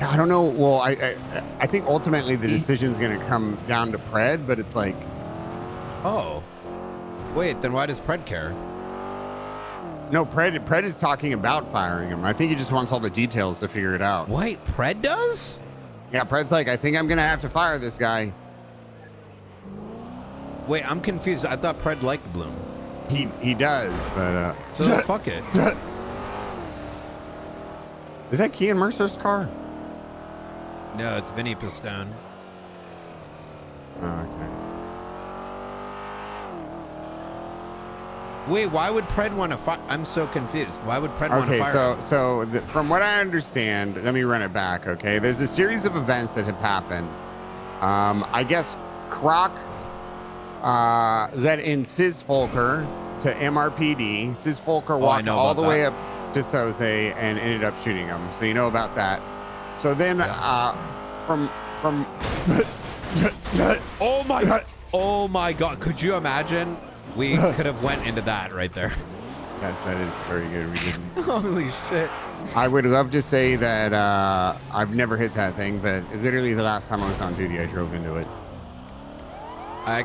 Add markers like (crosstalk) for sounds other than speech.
I don't know. Well, I I, I think ultimately the decision's going to come down to Pred, but it's like Oh. Wait, then why does Pred care? no, Pred Pred is talking about firing him. I think he just wants all the details to figure it out. Wait, Pred does? Yeah, Pred's like, I think I'm going to have to fire this guy. Wait, I'm confused. I thought Pred liked Bloom. He he does, but uh, So (laughs) fuck it. (laughs) is that Kean Mercer's car? No, it's Vinny Pistone. Oh, okay. Wait, why would Pred want to fire? I'm so confused. Why would Pred want to fire? Okay, so so from what I understand, let me run it back. Okay, there's a series of events that have happened. Um, I guess Croc uh, let in Sis Folker to MRPD. Sis Folker Oh, walked know all the about way up to Soze and ended up shooting him. So you know about that. So then uh, from from (laughs) Oh my! God. Oh my God! Could you imagine? We (laughs) could have went into that right there. yes, that is very good. We didn't. (laughs) Holy shit! I would love to say that uh, I've never hit that thing, but literally the last time I was on duty, I drove into it. I